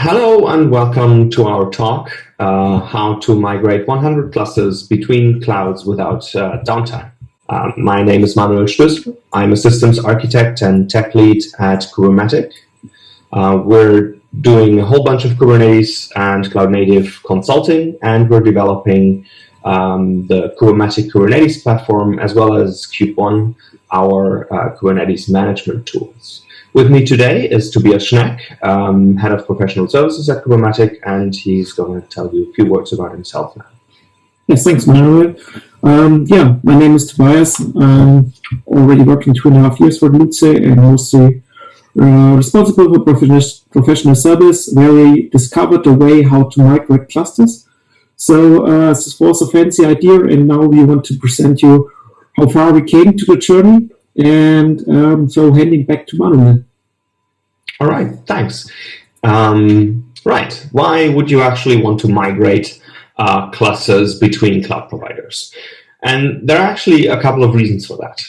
Hello and welcome to our talk, uh, how to migrate 100 clusters between clouds without uh, downtime. Um, my name is Manuel Stößl. I'm a systems architect and tech lead at Kubermatic. Uh, we're doing a whole bunch of Kubernetes and cloud native consulting, and we're developing um, the Kubermatic Kubernetes platform as well as KubeOne, our uh, Kubernetes management tools. With me today is Tobias Schneck, um, Head of Professional Services at Kubermatic, and he's going to tell you a few words about himself now. Yes, thanks, Manuel. Um, yeah, my name is Tobias. I'm already working two and a half years for Loodse and mostly uh, responsible for professional service, where we discovered a way how to migrate clusters. So uh, this was a fancy idea, and now we want to present you how far we came to the journey. And um, so handing back to Manuel. All right, thanks. Um, right, why would you actually want to migrate uh, clusters between cloud providers? And there are actually a couple of reasons for that.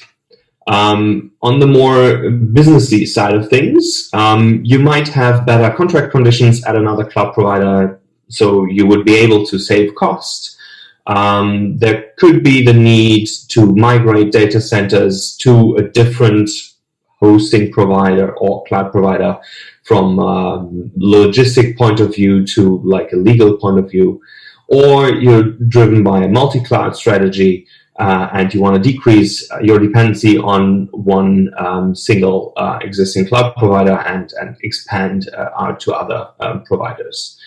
Um, on the more businessy side of things, um, you might have better contract conditions at another cloud provider, so you would be able to save cost. Um, there could be the need to migrate data centers to a different hosting provider or cloud provider from a logistic point of view to like a legal point of view, or you're driven by a multi-cloud strategy uh, and you want to decrease your dependency on one um, single uh, existing cloud provider and, and expand uh, out to other um, providers.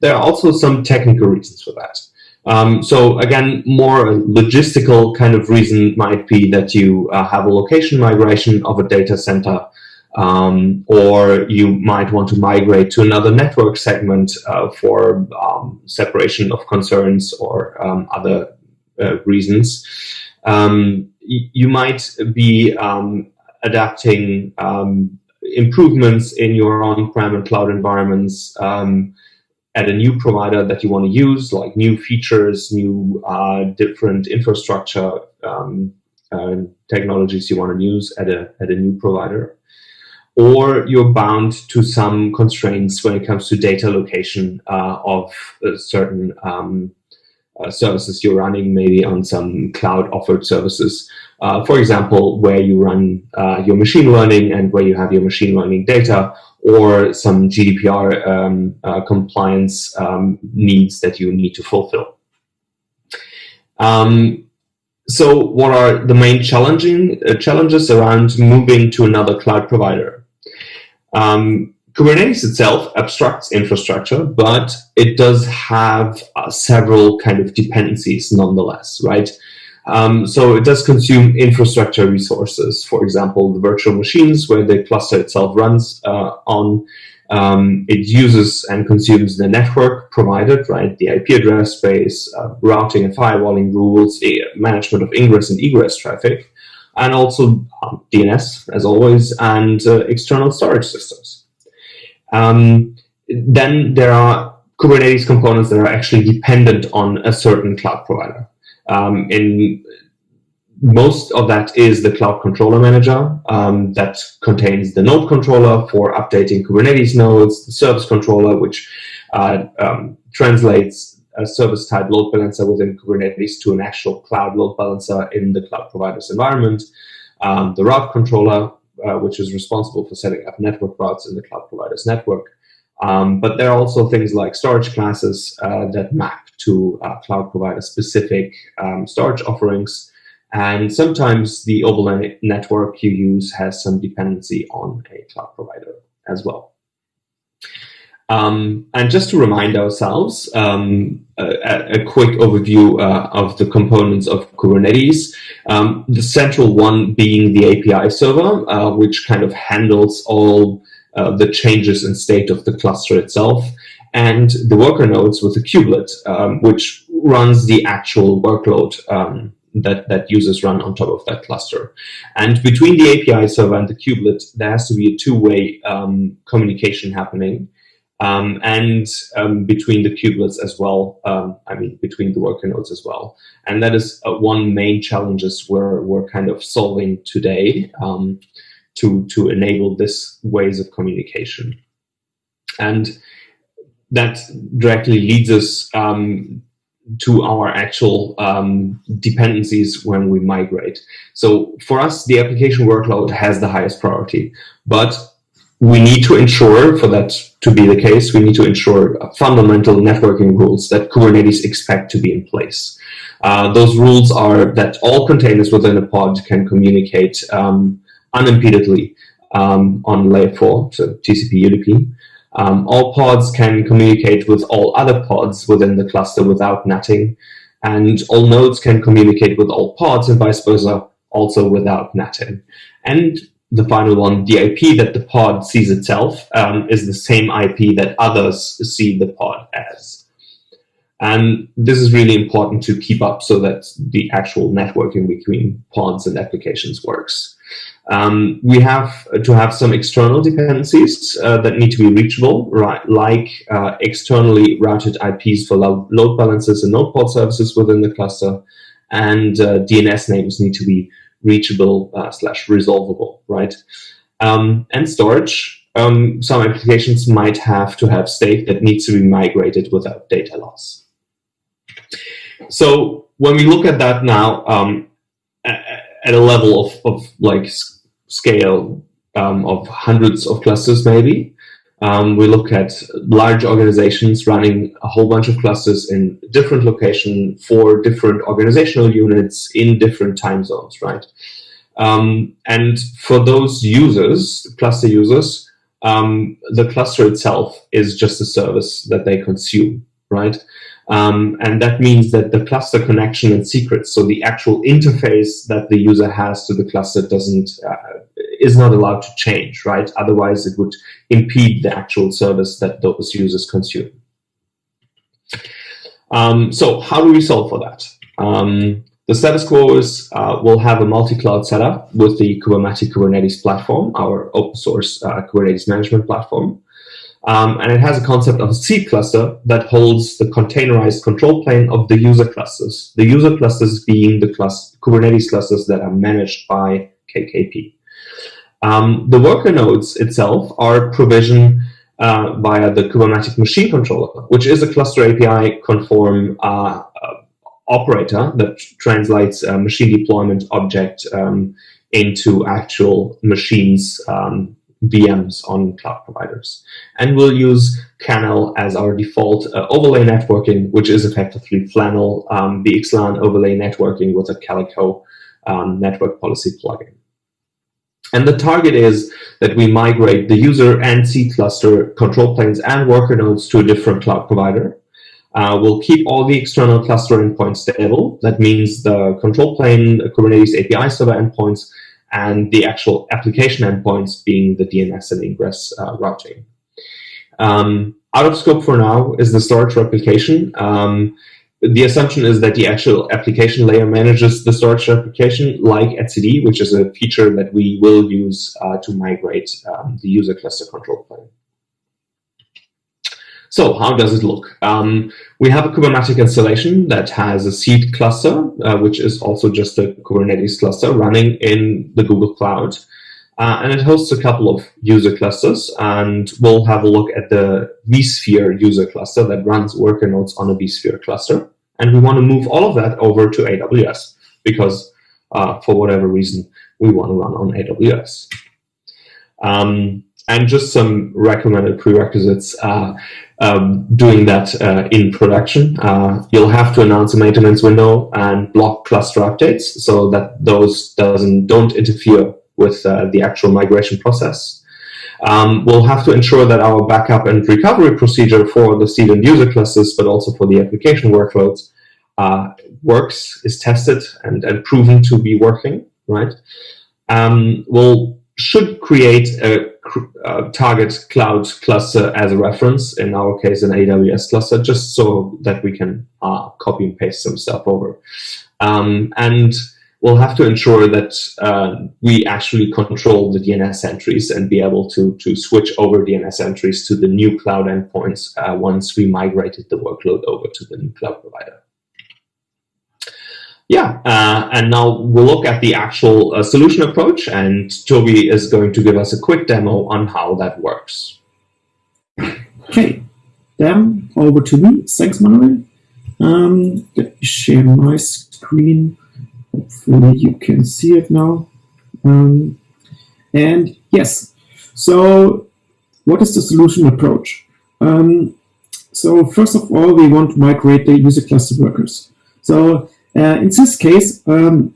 There are also some technical reasons for that. Um, so again, more logistical kind of reason might be that you uh, have a location migration of a data center, um, or you might want to migrate to another network segment uh, for um, separation of concerns or um, other uh, reasons. Um, you might be um, adapting improvements in your on-prem and cloud environments at a new provider that you want to use, like new features, new uh, different infrastructure um, uh, technologies you want to use at a, at a new provider. Or you're bound to some constraints when it comes to data location uh, of certain um, uh, services you're running, maybe on some cloud offered services. Uh, for example, where you run uh, your machine learning and where you have your machine learning data, or some GDPR um, uh, compliance um, needs that you need to fulfill. Um, so what are the main challenging uh, challenges around moving to another cloud provider? Um, Kubernetes itself abstracts infrastructure, but it does have uh, several kind of dependencies nonetheless, right? Um, so it does consume infrastructure resources, for example, the virtual machines where the cluster itself runs uh, on. Um, it uses and consumes the network provided, right? The IP address space, uh, routing and firewalling rules, management of ingress and egress traffic, and also um, DNS, as always, and uh, external storage systems. Um, then there are Kubernetes components that are actually dependent on a certain cloud provider. Um, in most of that is the Cloud Controller Manager um, that contains the node controller for updating Kubernetes nodes, the service controller, which uh, um, translates a service type load balancer within Kubernetes to an actual cloud load balancer in the cloud provider's environment, um, the route controller, uh, which is responsible for setting up network routes in the cloud provider's network. Um, but there are also things like storage classes uh, that map to uh, cloud provider specific um, storage offerings. And sometimes the overlay network you use has some dependency on a cloud provider as well. Um, and just to remind ourselves, um, a, a, quick overview uh, of the components of Kubernetes. Um, the central one being the API server, uh, which kind of handles all uh, the changes in state of the cluster itself, and the worker nodes with the kubelet, um, which runs the actual workload um, that, that users run on top of that cluster. And between the API server and the kubelet, there has to be a two-way um, communication happening. Um, and um, between the kubelets as well, um, I mean, between the worker nodes as well. And that is uh, one main challenges we're, we're kind of solving today um, to, to enable this ways of communication. And that directly leads us um, to our actual um, dependencies when we migrate. So for us, the application workload has the highest priority, but we need to ensure for that to be the case, we need to ensure fundamental networking rules that Kubernetes expect to be in place. Uh, those rules are that all containers within a pod can communicate um, unimpededly um, on layer 4, so TCP UDP. Um, all pods can communicate with all other pods within the cluster without NATing, and all nodes can communicate with all pods and vice versa, also without NATing. And the final one, the IP that the pod sees itself um, is the same IP that others see the pod as. And this is really important to keep up so that the actual networking between pods and applications works. Um, we have to have some external dependencies uh, that need to be reachable, right? Like uh, externally routed IPs for lo load balancers and node pod services within the cluster, and uh, DNS names need to be reachable uh, slash resolvable, right? Um, and storage. Um, some applications might have to have state that needs to be migrated without data loss. So when we look at that now, um, at a level of, of like scale um, of hundreds of clusters maybe. Um, we look at large organizations running a whole bunch of clusters in different location for different organizational units in different time zones, right? Um, and for those users, cluster users, um, the cluster itself is just a service that they consume, right? Um, and that means that the cluster connection and secrets, so the actual interface that the user has to the cluster doesn't, uh, is not allowed to change, right? Otherwise it would impede the actual service that those users consume. Um, so how do we solve for that? Um, the status quo is uh, we'll have a multi-cloud setup with the Kubermatic Kubernetes platform, our open source uh, Kubernetes management platform. Um, and it has a concept of a seed cluster that holds the containerized control plane of the user clusters. The user clusters being the Kubernetes clusters that are managed by KKP. Um, the worker nodes itself are provisioned uh, via the Kubermatic machine controller, which is a cluster API conform uh, uh, operator that translates a machine deployment object um, into actual machines um, VMs on cloud providers. And we'll use Canal as our default uh, overlay networking, which is effectively Flannel, um, VXLAN overlay networking with a Calico um, network policy plugin. And the target is that we migrate the user and seed cluster control planes and worker nodes to a different cloud provider. Uh, we'll keep all the external cluster endpoints stable. That means the control plane, the Kubernetes API server endpoints, and the actual application endpoints being the DNS and ingress uh, routing. Um, out of scope for now is the storage replication. Um, the assumption is that the actual application layer manages the storage replication like etcd, which is a feature that we will use uh, to migrate um, the user cluster control plane. So how does it look? Um, we have a Kubernetes installation that has a seed cluster, uh, which is also just a Kubernetes cluster running in the Google Cloud. Uh, and it hosts a couple of user clusters, and we'll have a look at the vSphere user cluster that runs worker nodes on a vSphere cluster. And we want to move all of that over to AWS because uh, for whatever reason, we want to run on AWS. Um, and just some recommended prerequisites uh, um, doing that uh, in production. Uh, you'll have to announce a maintenance window and block cluster updates so that those doesn't don't interfere with uh, the actual migration process. Um, we'll have to ensure that our backup and recovery procedure for the seed and user clusters, but also for the application workloads, uh, works, is tested and, and proven to be working, right? Um, we'll should create a, a, target cloud cluster as a reference, in our case an AWS cluster, just so that we can uh, copy and paste some stuff over. Um, and we'll have to ensure that uh, we actually control the DNS entries and be able to, to switch over DNS entries to the new cloud endpoints uh, once we migrated the workload over to the new cloud provider. Yeah, uh, and now we'll look at the actual uh, solution approach, and Toby is going to give us a quick demo on how that works. Okay, them over to me. Thanks, Manuel. Um, let me share my screen. Hopefully you can see it now. Um, and yes, so what is the solution approach? Um, so first of all, we want to migrate the user cluster workers. So uh, in this case, um,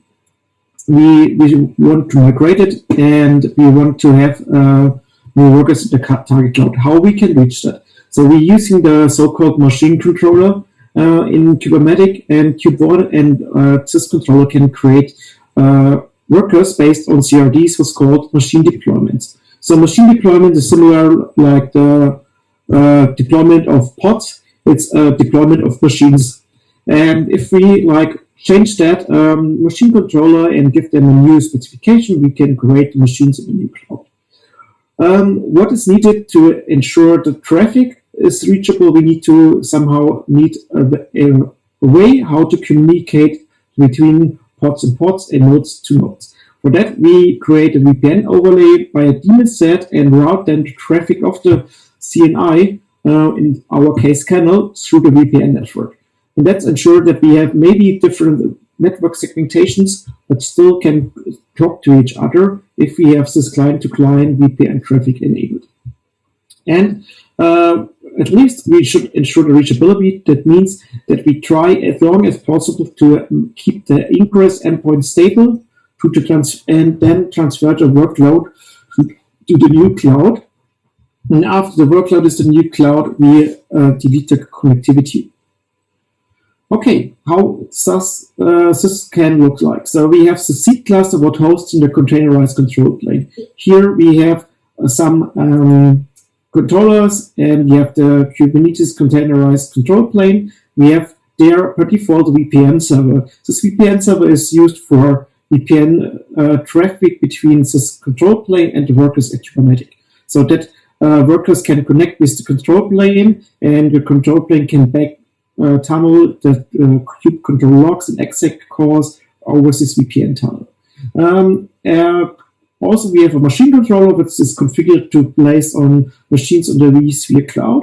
we, we want to migrate it and we want to have uh, more workers in the target cloud. How we can reach that? So we're using the so-called machine controller uh, in Kubermatic and KubeOne and uh, this controller can create uh, workers based on CRDs, what's called machine deployments. So machine deployment is similar like the uh, deployment of pods. It's a deployment of machines. And if we like change that um, machine controller and give them a new specification, we can create machines in a new cloud. Um, what is needed to ensure the traffic is reachable? We need to somehow need a, a, a way how to communicate between pods and pods and nodes to nodes. For that, we create a VPN overlay by a daemon set and route then the traffic of the CNI, uh, in our case Canal, through the VPN network. And that's ensured that we have maybe different network segmentations, but still can talk to each other if we have this client-to-client -client VPN traffic enabled. And uh, at least we should ensure the reachability. That means that we try as long as possible to um, keep the ingress endpoint stable to the trans and then transfer the workload to the new cloud and after the workload is the new cloud, we uh, delete the connectivity. Okay, how uh, this can look like? So we have the seed cluster what hosts in the containerized control plane. Here we have uh, some um, controllers and we have the Kubernetes containerized control plane. We have there per default VPN server. This VPN server is used for VPN uh, traffic between this control plane and the workers at Kubernetes. So that uh, workers can connect with the control plane, and the control plane can back uh, tunnel the uh, kube control logs and exec calls over this VPN tunnel. Um, uh, also, we have a machine controller which is configured to place on machines on the vSphere cloud.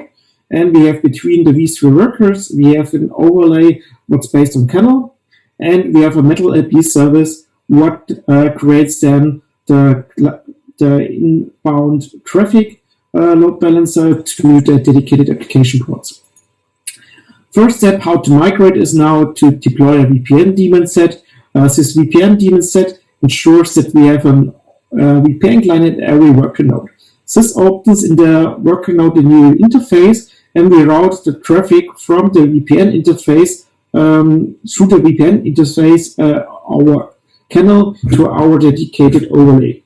And we have between the vSphere workers, we have an overlay what's based on Canal. And we have a MetalLB service what uh, creates then the, the inbound traffic uh, load balancer to the dedicated application ports. First step, how to migrate is now to deploy a VPN daemon set. Uh, this VPN daemon set ensures that we have a uh, VPN client at every worker node. This opens in the worker node a new interface, and we route the traffic from the VPN interface um, through the VPN interface, uh, our canal, to our dedicated overlay.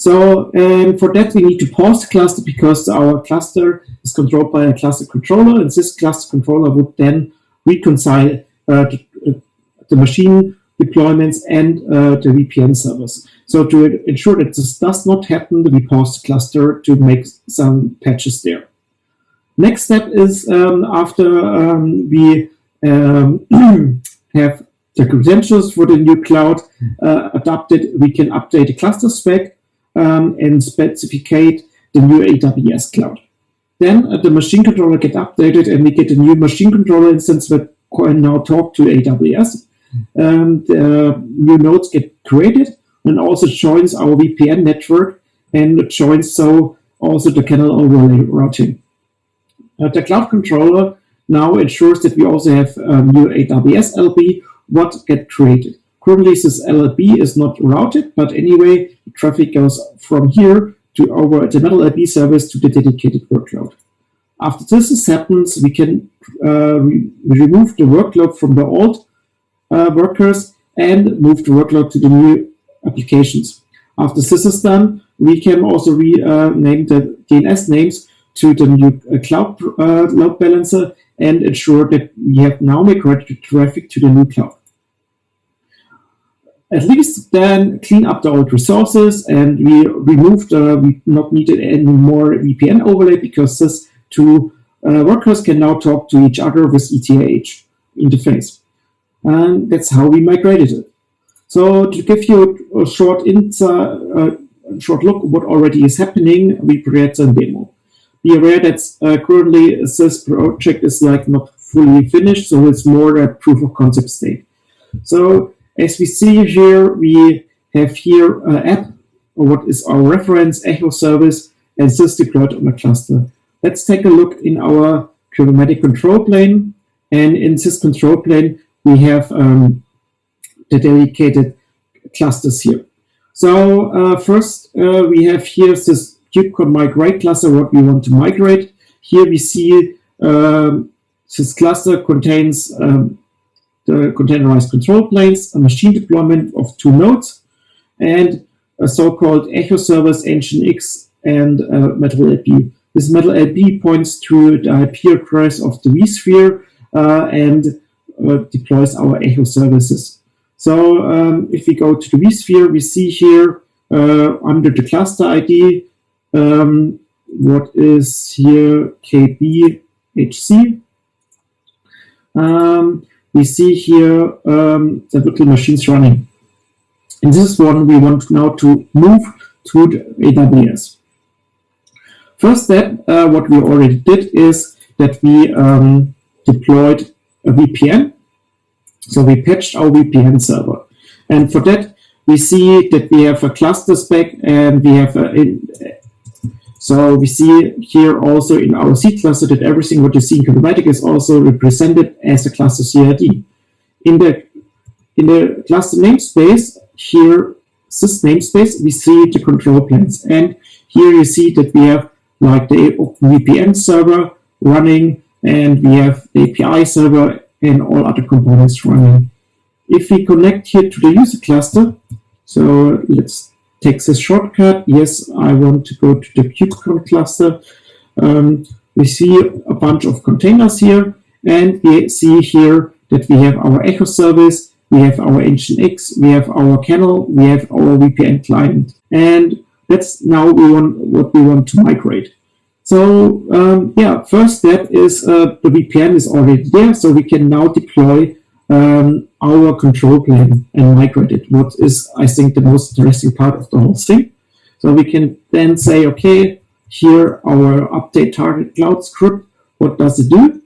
So um, for that, we need to pause the cluster because our cluster is controlled by a cluster controller, and this cluster controller would then reconcile uh, the, uh, the, machine deployments and uh, the VPN servers. So to ensure that this does not happen, we pause the cluster to make some patches there. Next step is um, after um, we um, have the credentials for the new cloud uh, adopted, we can update the cluster spec um, and specificate the new AWS cloud. Then uh, the machine controller get updated and we get a new machine controller instance that can now talk to AWS. Um, the new nodes get created and also joins our VPN network and joins so also the Canal overlay routing. Uh, the cloud controller now ensures that we also have a new AWS LB what get created. Currently, this LLB is not routed, but anyway, traffic goes from here to over the MetalLB service to the dedicated workload. After this happens, we can uh, re remove the workload from the old uh, workers and move the workload to the new applications. After this is done, we can also rename uh, the DNS names to the new uh, cloud uh, load balancer and ensure that we have now migrated traffic to the new cloud at least then clean up the old resources and we removed, uh, we not needed any more VPN overlay because this two uh, workers can now talk to each other with ETH interface. And that's how we migrated it. So to give you a short, inter, uh, short look what already is happening, we create a demo. be aware that uh, currently this project is like not fully finished, so it's more a proof of concept state. So as we see here, we have here an app, or what is our reference echo service, and this deployed on a cluster. Let's take a look in our Kubernetes control plane. And in this control plane, we have um, the dedicated clusters here. So uh, first, uh, we have here this kubecon migrate cluster, what we want to migrate. Here we see um, this cluster contains um, the containerized control planes, a machine deployment of two nodes, and a so-called echo service Nginx and uh, MetalLB. This MetalLB points to the IP address of the vSphere uh, and uh, deploys our echo services. So um, if we go to the vSphere, we see here uh, under the cluster ID, um, what is here KBHC. Um, we see here um, the virtual machines running. In this one, we want now to move to AWS. First step, uh, what we already did is that we um, deployed a VPN. So we patched our VPN server. And for that, we see that we have a cluster spec and we have a, so we see here also in our seed cluster that everything what you see in Kubernetes is also represented as a cluster CRD. In the in the cluster namespace, here this namespace, we see the control planes. And here you see that we have like the VPN server running and we have the API server and all other components running. If we connect here to the user cluster, so let's take this shortcut. Yes, I want to go to the kubecon cluster. Um, we see a bunch of containers here and we see here that we have our echo service, we have our Nginx, we have our Canal, we have our VPN client. And that's now we want what we want to migrate. So um, yeah, first step is uh, the VPN is already there, so we can now deploy um, our control plane and migrate it. What is, I think, the most interesting part of the whole thing. So we can then say, okay, here our update target cloud script. What does it do?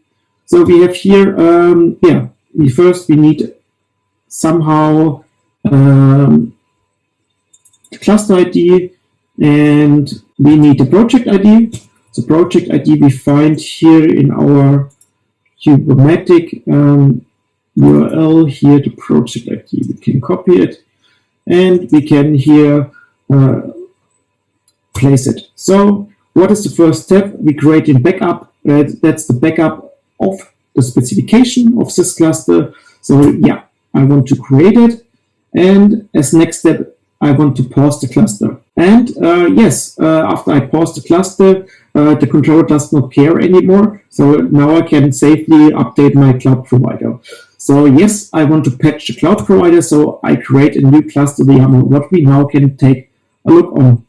So we have here, um, yeah, we first we need somehow um, the cluster ID and we need the project ID. The project ID we find here in our Kubernetes um, URL here, the project ID. We can copy it and we can here uh, place it. So what is the first step? We create a backup. Uh, that's the backup of the specification of this cluster. So yeah, I want to create it. And as next step, I want to pause the cluster. And uh, yes, uh, after I pause the cluster, uh, the controller does not care anymore. So now I can safely update my cloud provider. So yes, I want to patch the cloud provider. So I create a new cluster the YAML, what we now can take a look on.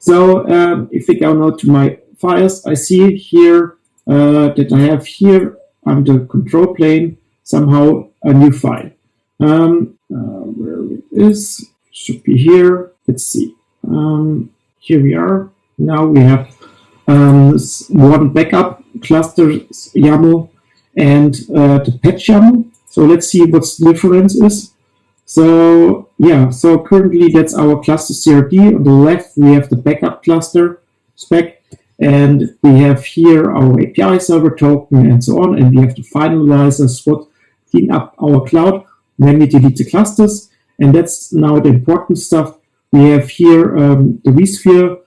So um, if we go now to my files, I see here uh, that I have here under control plane somehow a new file. Um, uh, where it is, should be here. Let's see. Um, here we are. Now we have um, one backup cluster YAML and uh, the patch YAML. So let's see what the difference is. So yeah, so currently that's our cluster CRD. On the left, we have the backup cluster spec, and we have here our API server token and so on, and we have to finalize finalizer SWOT clean up our cloud, then we delete the clusters, and that's now the important stuff. We have here um, the vSphere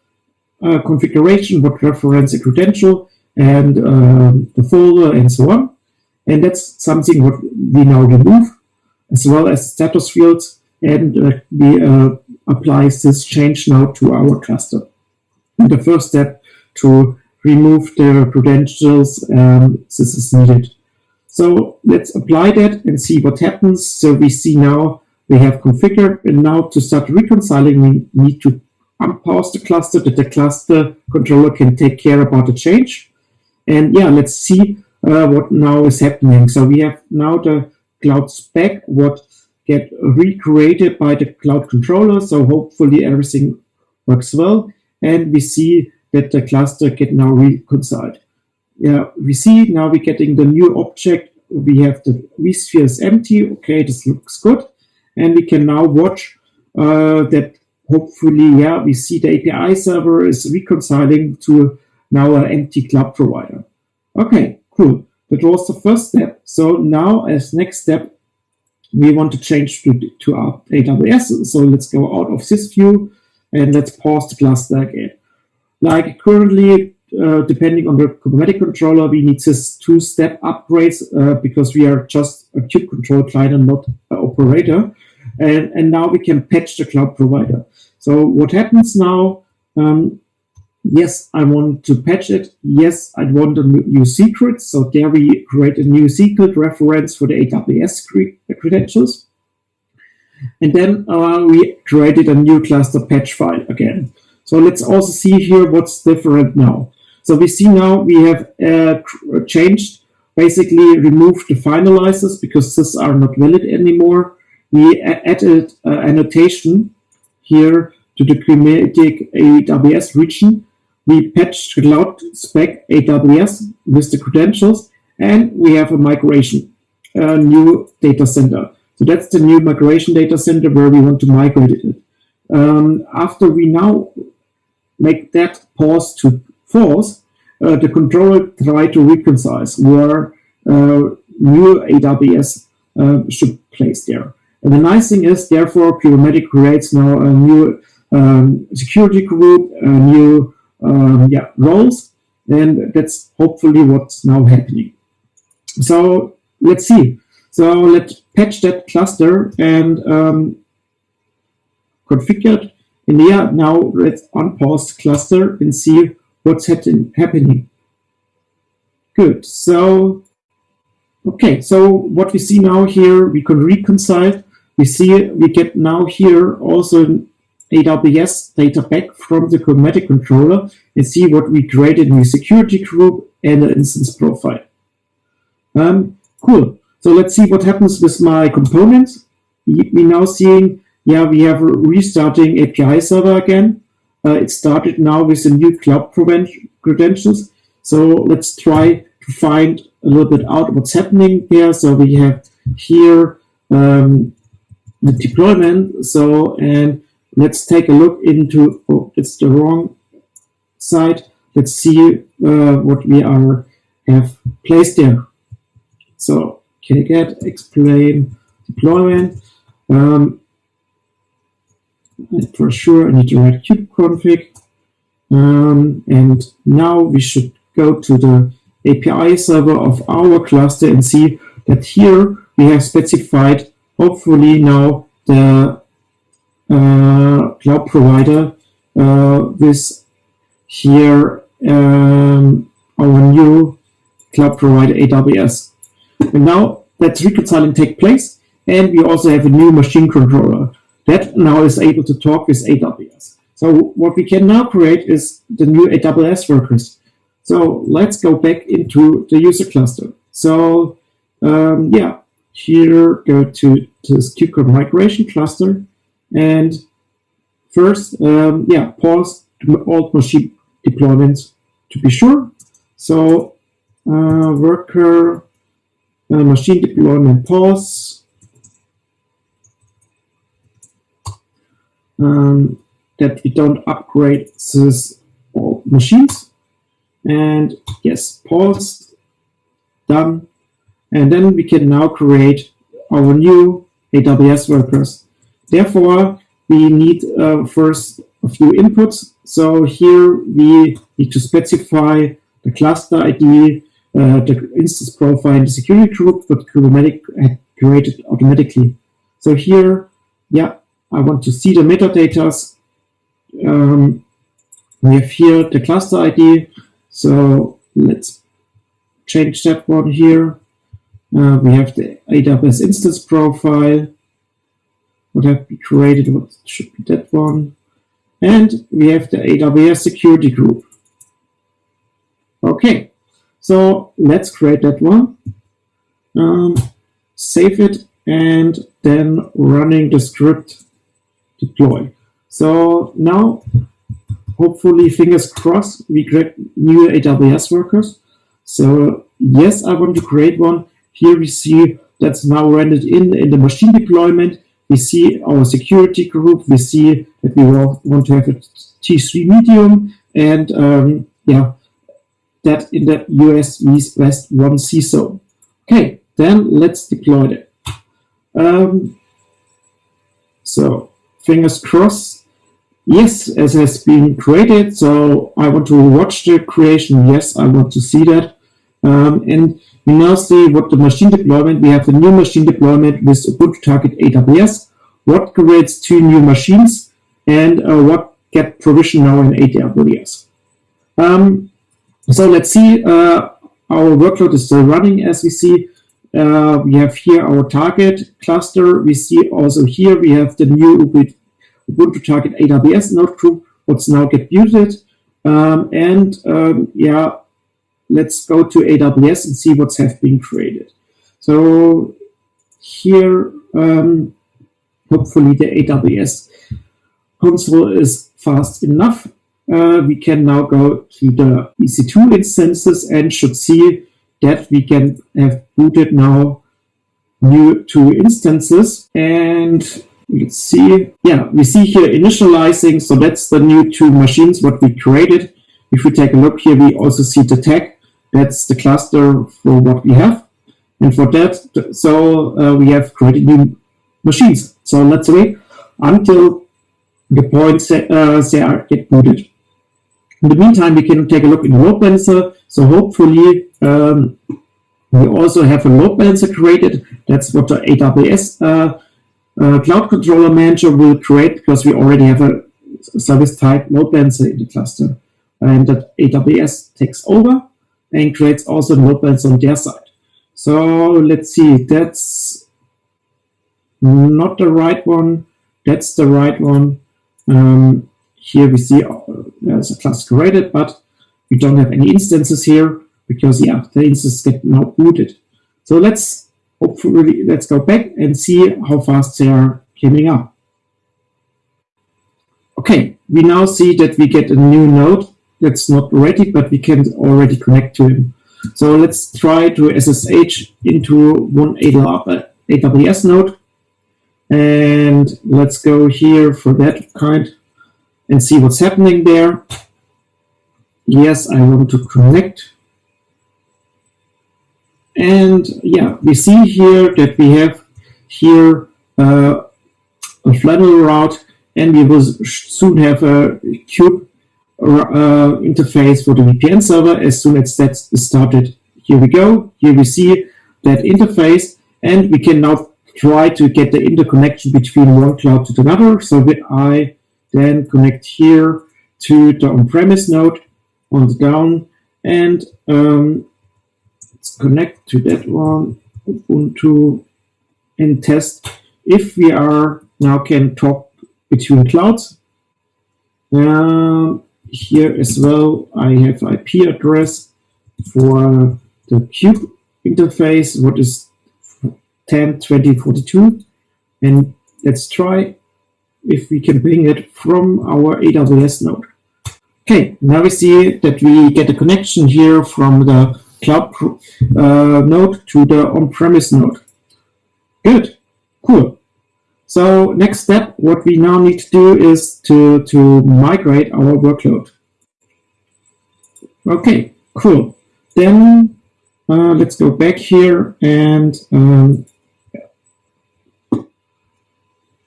uh, configuration, what reference a credential, and uh, the folder, and so on. And that's something what we now remove, as well as status fields, and uh, we uh, apply this change now to our cluster. And the first step to remove the credentials, um, this is needed. So let's apply that and see what happens. So we see now we have configured, and now to start reconciling, we need to unpause the cluster that the cluster controller can take care about the change. And yeah, let's see what now is happening. So we have now the cloud spec, what get recreated by the cloud controller. So hopefully everything works well. And we see that the cluster get now reconciled. Yeah, we see now we're getting the new object. We have the vSphere is empty. Okay, this looks good. And we can now watch uh, that hopefully, yeah, we see the API server is reconciling to now an empty cloud provider. Okay, cool. That was the first step. So now as next step, we want to change to, to our AWS. So let's go out of this view and let's pause the cluster again. Like currently, uh, depending on the Kubernetes controller, we need this two-step upgrades uh, because we are just a kube control client and not an operator. And, and now we can patch the cloud provider. So what happens now? Um, yes, I want to patch it. Yes, I want a new secret. So there we create a new secret reference for the AWS credentials. And then uh, we created a new cluster patch file again. So let's also see here what's different now. So we see now we have uh, changed, basically removed the finalizers because these are not valid anymore. We added uh, annotation here to the Kubernetes AWS region. We patched cloud spec AWS with the credentials, and we have a migration, a new data center. So that's the new migration data center where we want to migrate it. Um, after we now make that pause to false, uh, the controller try to reconcile where uh, new AWS uh, should place there. And the nice thing is, therefore, Kubernetes creates now a new um, security group, a new um, yeah, roles, and that's hopefully what's now happening. So let's see. So let's patch that cluster and um, configure it and yeah, now let's unpause cluster and see what's happening. Good. So, okay. So what we see now here, we can reconcile. We see we get now here also AWS data back from the Kubernetes controller and see what we created in the security group and an instance profile. Um, cool. So let's see what happens with my components. We, we now seeing yeah, we have restarting API server again. Uh, it started now with the new cloud credentials. So let's try to find a little bit out what's happening here. So we have here um, the deployment. So, and let's take a look into, oh, it's the wrong side. Let's see uh, what we are have placed there. So, can get explain deployment? Um, for sure I need to write kubeconfig. Um, and now we should go to the API server of our cluster and see that here we have specified, hopefully now, the cloud provider uh, with here um, our new cloud provider AWS. And now that reconciling take place, and we also have a new machine controller that now is able to talk with AWS. So what we can now create is the new AWS workers. So let's go back into the user cluster. So um, yeah, here go to, to this KubeCon migration cluster. And first, um, yeah, pause all machine deployments to be sure. So uh, worker uh, machine deployment pause um, that we don't upgrade these machines. And yes, pause, done. And then we can now create our new AWS workers. Therefore, we need uh, first a few inputs. So here we need to specify the cluster ID, uh, the instance profile, and the security group that Kubernetes had created automatically. So here, yeah, I want to see the metadata. Um, we have here the cluster ID. So let's change that one here. Uh, we have the AWS instance profile. What have we created? What should be that one? And we have the AWS security group. Okay, so let's create that one. Um, save it and then running the script deploy. So now hopefully, fingers crossed, we get new AWS workers. So yes, I want to create one. Here we see that's now rendered in in the machine deployment. We see our security group. We see that we want to have a T3 medium and um, yeah, that in the US East West 1 CISO. Okay, then let's deploy it. Um, so fingers crossed. Yes, as has been created. So I want to watch the creation. Yes, I want to see that. Um, and we now see what the machine deployment, we have the new machine deployment with Ubuntu Target AWS, what creates two new machines, and uh, what get provision now in AWS. Um, so let's see, uh, our workload is still running as we see. Uh, we have here our target cluster. We see also here we have the new Ubuntu Target AWS node group, what's now get muted. Um, and um, yeah, let's go to AWS and see what's have been created. So here, um, hopefully the AWS console is fast enough. Uh, we can now go to the EC2 instances and should see that we can have booted now new two instances. And let's see, yeah, we see here initializing. So that's the new two machines, what we created. If we take a look here, we also see the tag that's the cluster for what we have. And for that, so uh, we have created new machines. So let's wait until the point uh, they are get booted. In the meantime, we can take a look in the load balancer. So hopefully, um, we also have a load balancer created. That's what the AWS uh, uh, Cloud Controller Manager will create because we already have a service type load balancer in the cluster. And that AWS takes over and creates also load balancer on their side. So let's see, that's not the right one. That's the right one. Um, here we see uh, there's a class created, but we don't have any instances here because yeah, the instances get now booted. So let's hopefully let's go back and see how fast they are coming up. Okay, we now see that we get a new node that's not ready, but we can already connect to him. So let's try to SSH into one AWS node. And let's go here for that kind and see what's happening there. Yes, I want to connect. And yeah, we see here that we have here uh, a flannel route and we will soon have a kube uh, interface for the VPN server as soon as that's started. Here we go. Here we see that interface, and we can now try to get the interconnection between one cloud to another. So I then connect here to the on-premise node on the down, and um, let's connect to that one, Ubuntu, and test if we are now can talk between clouds. Um, here as well, I have IP address for the kube interface, what is 10, 20, 42. And let's try if we can bring it from our AWS node. Okay, now we see that we get a connection here from the cloud uh, node to the on-premise node. Good, cool. So next step, what we now need to do is to, to migrate our workload. Okay, cool. Then uh, let's go back here and um,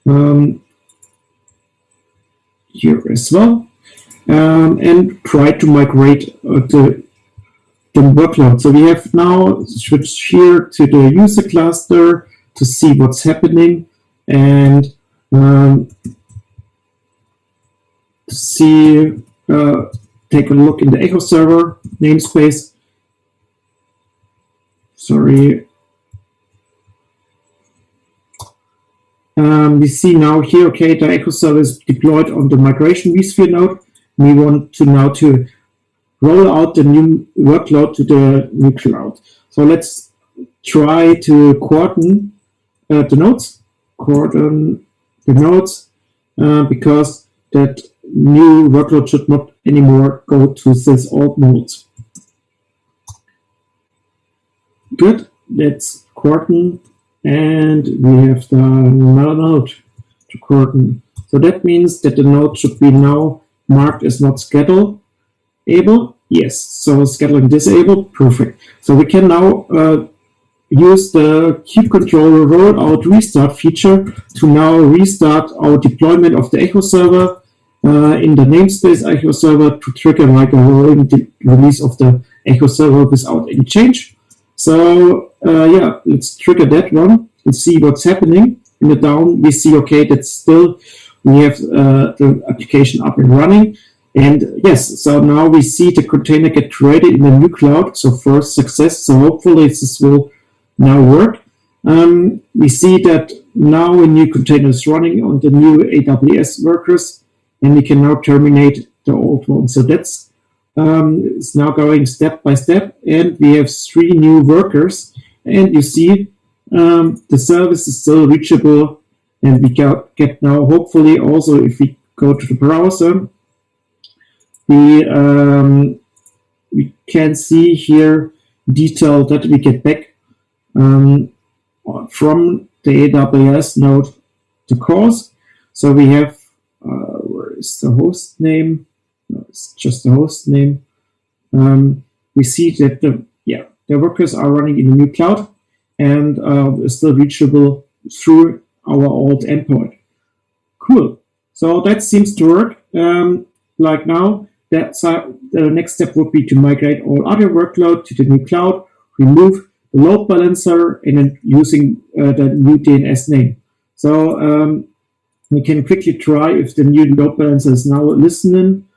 um, here as well, um, and try to migrate uh, the, the workload. So we have now switched here to the user cluster to see what's happening and um, see, uh, take a look in the echo server namespace. Sorry. Um, we see now here, okay, the echo server is deployed on the migration vSphere node. We want to now to roll out the new workload to the new cloud. So let's try to coordinate uh, the nodes cordon the nodes uh, because that new workload should not anymore go to this old node. Good, that's Corton, and we have the another node to Corton. So that means that the node should be now marked as not schedule able. Yes, so scheduling disabled, perfect. So we can now uh, use the kubectl rollout restart feature to now restart our deployment of the Echo server uh, in the namespace Echo server to trigger like a rolling release of the Echo server without any change. So uh, yeah, let's trigger that one and see what's happening. In the down, we see, okay, that's still we have uh, the application up and running. And yes, so now we see the container get created in the new cloud. So first success. So hopefully this will now work. Um, we see that now a new container is running on the new AWS workers, and we can now terminate the old one. So that's um, it's now going step by step, and we have three new workers. And you see um, the service is still reachable, and we get, get now hopefully also if we go to the browser, we um, we can see here detail that we get back um, from the AWS node to cause. So we have, uh, where is the host name? No, it's just the host name. Um, we see that the, yeah, the workers are running in the new cloud and uh, still reachable through our old endpoint. Cool. So that seems to work. Um, like now, that the next step would be to migrate all other workload to the new cloud, remove load balancer and then using uh, the new DNS name. So um, we can quickly try if the new load balancer is now listening.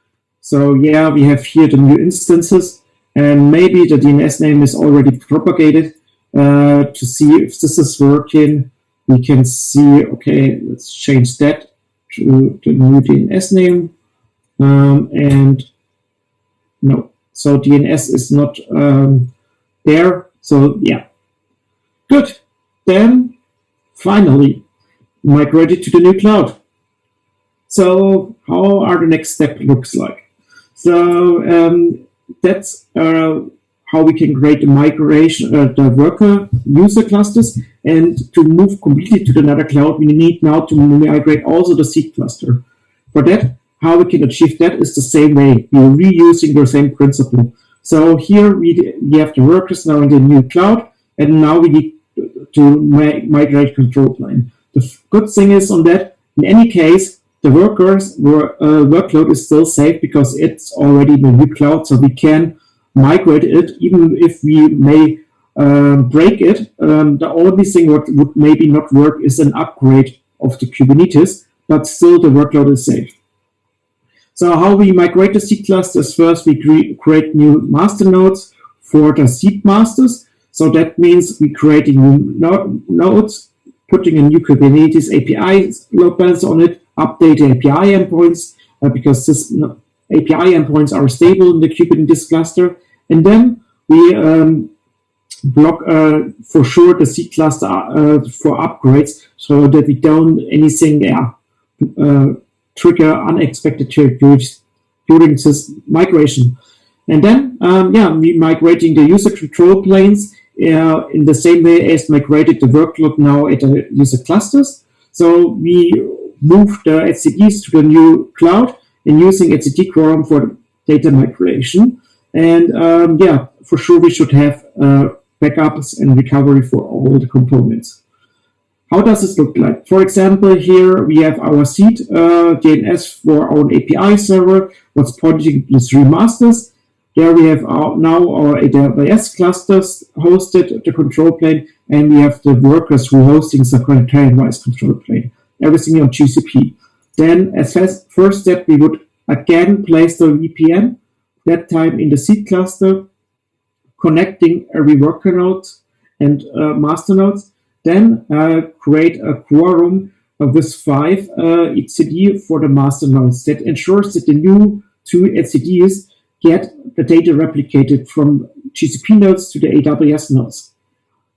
So yeah, we have here the new instances and maybe the DNS name is already propagated uh, to see if this is working. We can see, okay, let's change that to the new DNS name. Um, and no, so DNS is not um, there. So yeah, good. Then finally migrated to the new cloud. So how are the next step looks like? So um, that's uh, how we can create the migration, uh, the worker user clusters. And to move completely to another cloud, we need now to migrate also the seed cluster. For that, how we can achieve that is the same way. We're reusing the same principle. So here we, we have the workers now in the new cloud, and now we need to migrate control plane. The good thing is on that, in any case, the workers were, uh, workload is still safe because it's already in the new cloud, so we can migrate it, even if we may um, break it. Um, the only thing what would maybe not work is an upgrade of the Kubernetes, but still the workload is safe. So how we migrate the seed clusters, first we cre create new master nodes for the seed masters. So that means we create a new no nodes, putting a new Kubernetes API load balancer on it, update the API endpoints, uh, because this API endpoints are stable in the Kubernetes cluster. And then we um, block uh, for sure the seed cluster uh, for upgrades so that we don't anything yeah, uh, trigger unexpected changes during this migration. And then, um, yeah, migrating the user control planes uh, in the same way as migrated the workload now at the user clusters. So we move the etcds to the new cloud and using etcd quorum for data migration. And um, yeah, for sure we should have uh, backups and recovery for all the components. How does this look like? For example, here we have our seed uh, DNS for our API server, what's pointing to three masters. There we have our, now our AWS clusters hosted the control plane, and we have the workers who are hosting the containerized control plane, everything on GCP. Then as first step, we would again place the VPN, that time in the seed cluster, connecting every worker node and uh, master nodes then uh, create a quorum of with five uh, etcd for the master nodes that ensures that the new two etcds get the data replicated from GCP nodes to the AWS nodes.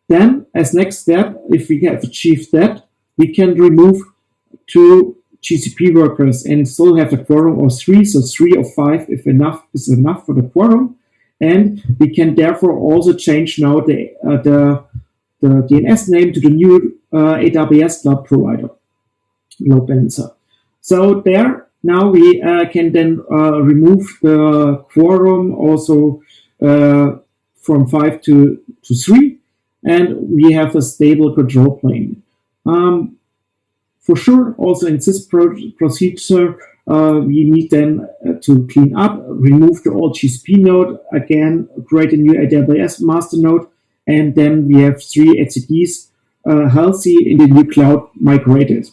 Then, as next step, if we have achieved that, we can remove two GCP workers and still have a quorum of three, so three or five if enough is enough for the quorum. And we can therefore also change now the, uh, the, the DNS name to the new uh, AWS cloud provider, load balancer. So there now we uh, can then uh, remove the quorum also from five to, to three, and we have a stable control plane. Um, for sure, also in this pro procedure, uh, we need then to clean up, remove the old GCP node, again, create a new AWS master node, and then we have three etcds uh, healthy in the new cloud migrated.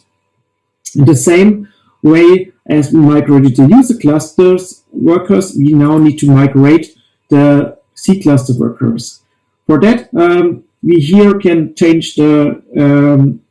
In the same way as we migrated the user clusters workers, we now need to migrate the seed cluster workers. For that, um, we here can change the, um,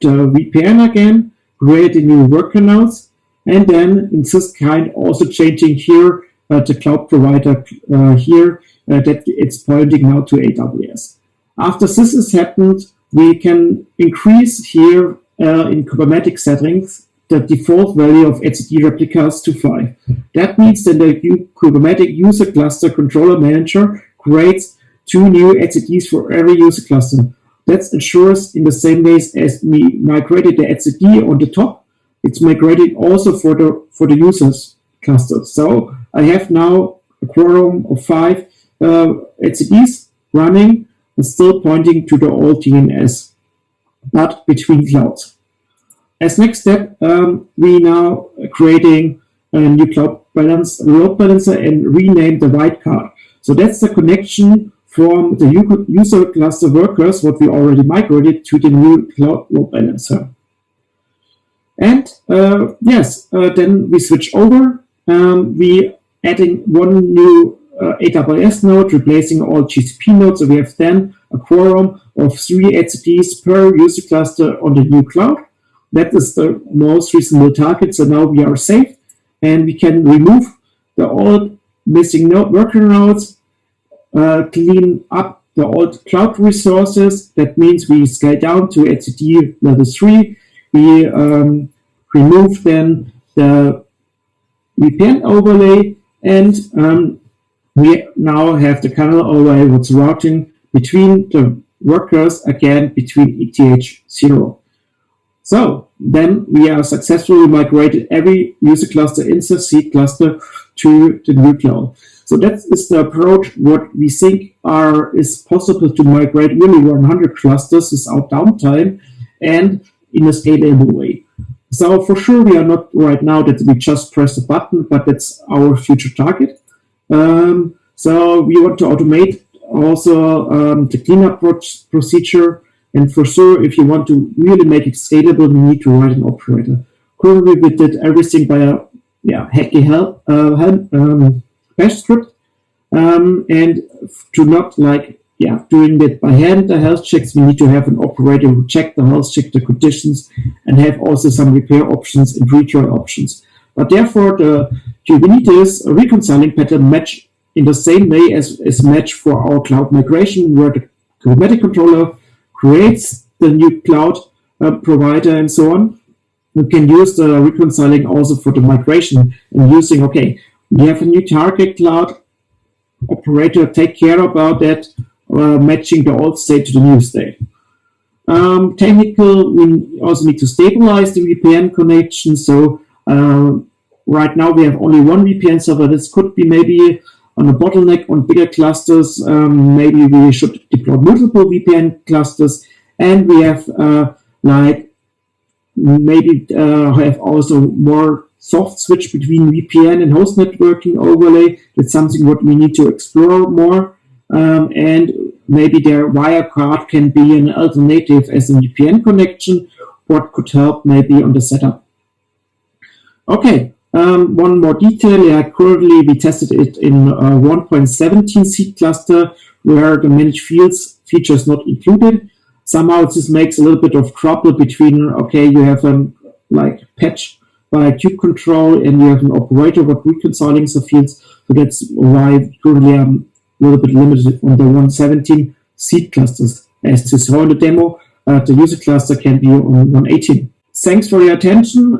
the VPN again, create a new worker nodes, and then in this kind also changing here uh, the cloud provider uh, here that it's pointing now to AWS. After this has happened, we can increase here uh, in Kubernetes settings the default value of etcd replicas to 5. That means that the Kubernetes user cluster controller manager creates two new etcds for every user cluster. That ensures in the same way as we migrated the etcd on the top, it's migrated also for the for the users cluster. So I have now a quorum of five uh, etcds running and still pointing to the old DNS, but between clouds. As next step, um, we now creating a new cloud balance, load balancer and rename the wildcard. So that's the connection from the user cluster workers, what we already migrated, to the new cloud load balancer. And uh, yes, uh, then we switch over. Um, we adding one new uh, AWS node, replacing all GCP nodes. So we have then a quorum of three etcds per user cluster on the new cloud. That is the most reasonable target. So now we are safe and we can remove the old missing node worker nodes, uh, clean up the old cloud resources. That means we scale down to etcd level 3. We um, remove then the VPN overlay and um, we now have the Canal overlay what's routing between the workers again between ETH 0. So then we are successfully migrated every user cluster in the seed cluster to the new cloud. So that is the approach what we think are is possible to migrate really 100 clusters without downtime and in a scalable way. So for sure we are not right now that we just press a button, but that's our future target. Um, so we want to automate also um, the cleanup procedure and for sure, if you want to really make it scalable, you need to write an operator. Currently, we did everything by a yeah, hacky help, uh, help um, bash script. Um, and to not like yeah, doing it by hand, the health checks, we need to have an operator who check the health, check the conditions, and have also some repair options and retry options. But therefore, the Kubernetes reconciling pattern match in the same way as is match for our cloud migration, where the Kubernetes controller creates the new cloud uh, provider and so on. We can use the reconciling also for the migration and using, okay, we have a new target cloud operator, take care about that, uh, matching the old state to the new state. Um, technical, we also need to stabilize the VPN connection. So right now we have only one VPN server. This could be maybe on a bottleneck on bigger clusters. Um, maybe we should deploy multiple VPN clusters, and we have uh, like maybe uh, have also more soft switch between VPN and host networking overlay. That's something what we need to explore more. Um, and maybe their WireGuard can be an alternative as a VPN connection, what could help maybe on the setup. Okay, um, one more detail, yeah, currently we tested it in a 1.17 seed cluster where the managed fields feature is not included. Somehow this makes a little bit of trouble between, okay, you have a like patch by control, and you have an operator but reconciling the fields. So that's why currently I'm a little bit limited on the 117 seed clusters. As to show in the demo, uh, the user cluster can be on 118. Thanks for your attention.